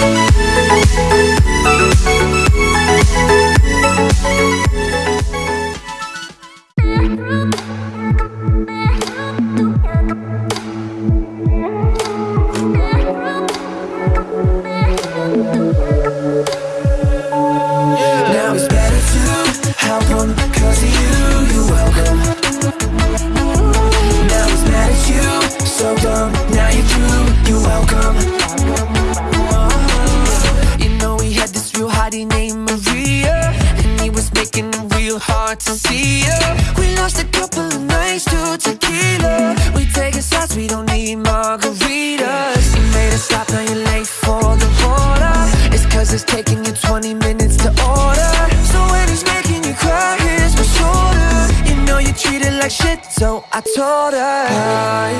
Now her We lost a couple of nights to tequila. We taking shots, we don't need margaritas. You made us stop, now you're late for the border It's cause it's taking you 20 minutes to order. So when he's making you cry, here's my shoulder. You know you treat it like shit, so I told her. I,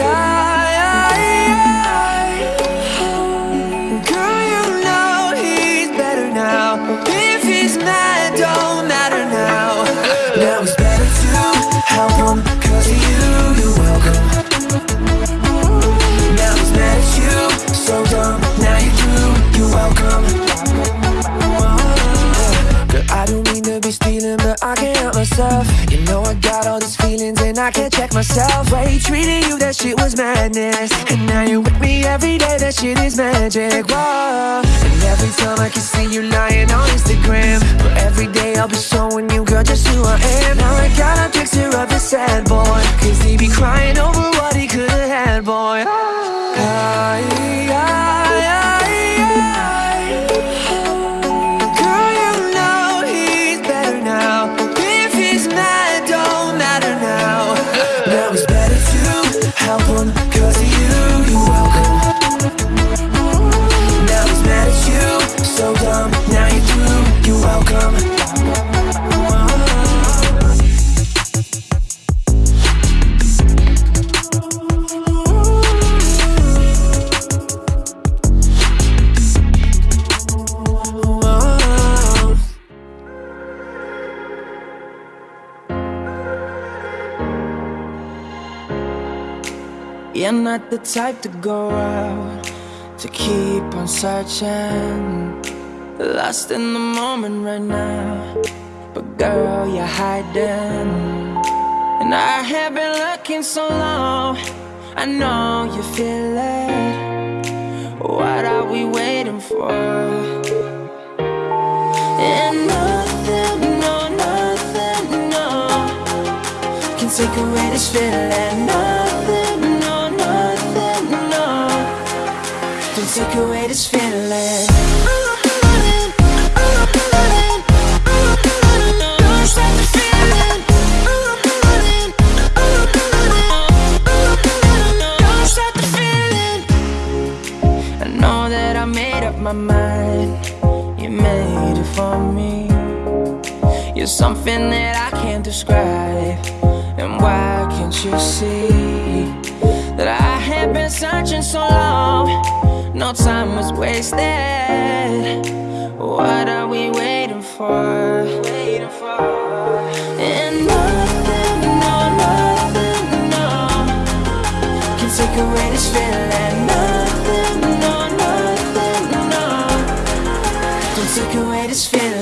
I, myself he treated you, that shit was madness. And now you're with me every day, that shit is magic, whoa. And every time I can see you lying on Instagram But every day I'll be showing you, girl, just who I am. Now I got a picture of the sad boy Cause he be crying over what he could've had, boy You're not the type to go out To keep on searching. Lost in the moment right now. But girl, you're hiding. And I have been looking so long. I know you feel it. What are we waiting for? And nothing, no, nothing, no Can take away this feeling Nothing, describe And why can't you see That I have been searching so long? No time was wasted. What are we waiting for? Waiting for. And nothing, no, nothing, no. Can take away this feeling. Nothing, no, nothing, no. Can take away this feeling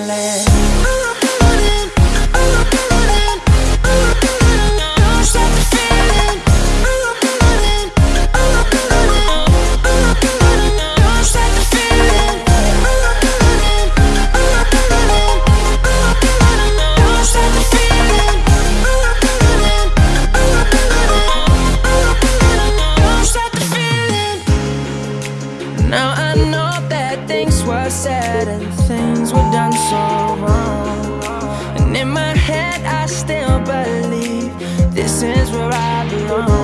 I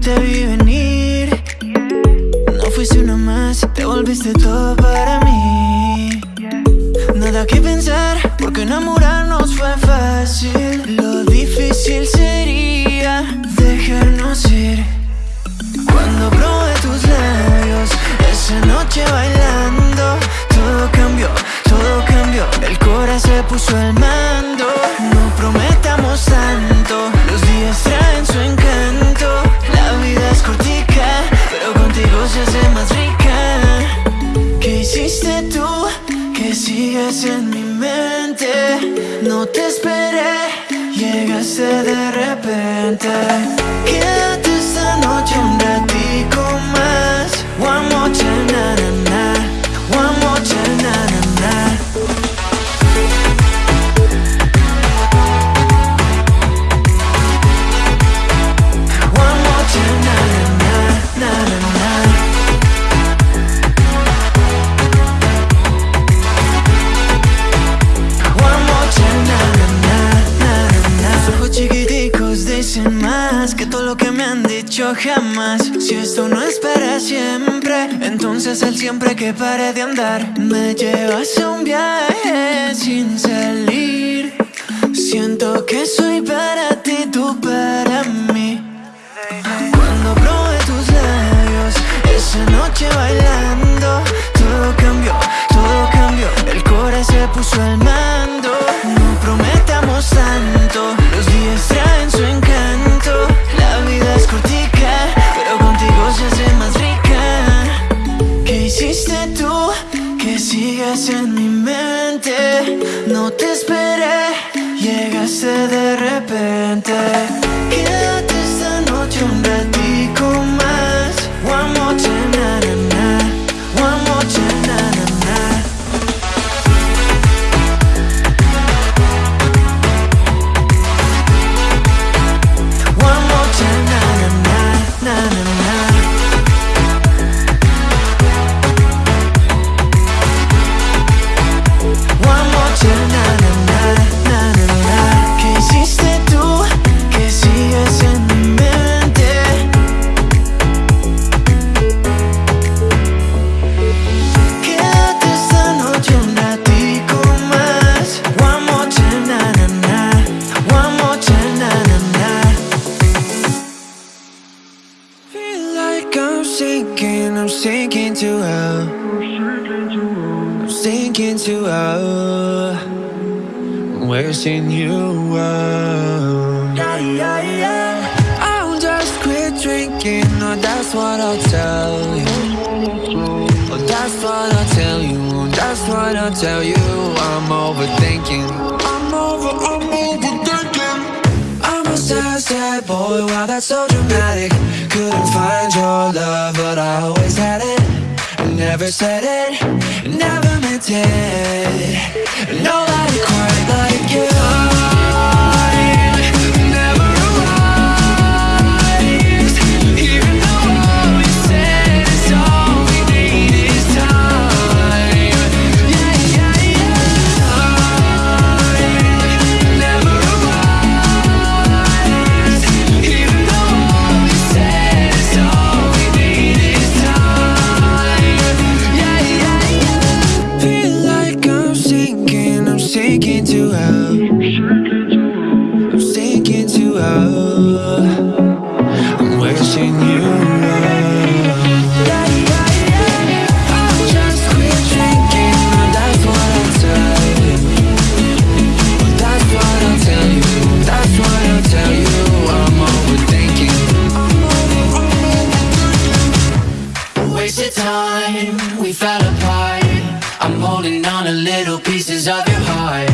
te vi venir. No fuiste una más, te volviste todo para mí. Nada que pensar sigues en mi mente. No te esperé, llegaste de repente. Quédate esta noche un ratico más. One more time, na na. Que todo lo que me han dicho jamás. Si esto no es para siempre, entonces el siempre que pare de andar me llevas a un viaje sin salir. Siento que soy para ti, tú para mí. Cuando probé tus labios, esa noche bailando, todo cambió, todo cambió. El corazón se puso al mando. No prometamos tanto, Sigas en mi mente. No te esperé, llegaste de repente. Quédate esta noche un ratico más. One more time, sinking, I'm sinking to hell. I'm sinking to hell. Wishing you well. Yeah, yeah, yeah. I'll just quit drinking, or that's what I'll tell you. Oh, that's what I'll tell you. Oh, that's what I'll tell you. I'm overthinking. I'm over, I'm overthinking. I'm a sad, sad boy, wow, that's so dramatic Couldn't find your love, but I always had it. Never said it, never meant it. Nobody I'm overthinking. Wasted time, we fell apart. I'm holding on to little pieces of your heart.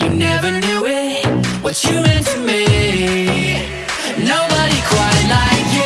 You never knew it, what you meant to me. Nobody quite like